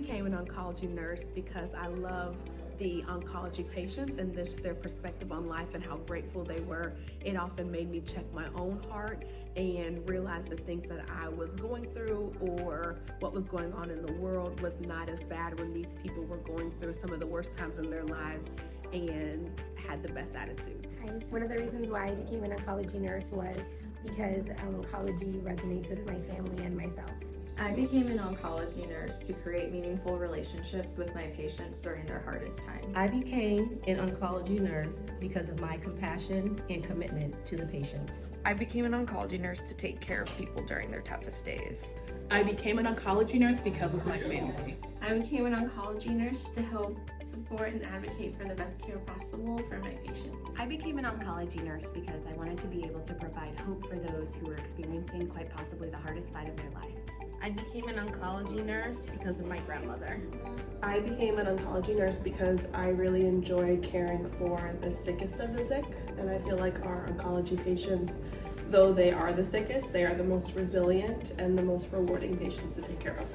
became an oncology nurse because I love the oncology patients and this, their perspective on life and how grateful they were. It often made me check my own heart and realize the things that I was going through or what was going on in the world was not as bad when these people were going through some of the worst times in their lives and had the best attitude. One of the reasons why I became an oncology nurse was because um, oncology resonates with my family and myself. I became an oncology nurse to create meaningful relationships with my patients during their hardest times. I became an oncology nurse because of my compassion and commitment to the patients. I became an oncology nurse to take care of people during their toughest days. I became an oncology nurse because of my family. I became an oncology nurse to help support and advocate for the best care possible for my patients. I became an oncology nurse because I wanted to be able to provide hope for those who were experiencing quite possibly the hardest fight of their lives. I became an oncology nurse because of my grandmother. I became an oncology nurse because I really enjoy caring for the sickest of the sick and I feel like our oncology patients, though they are the sickest, they are the most resilient and the most rewarding patients to take care of.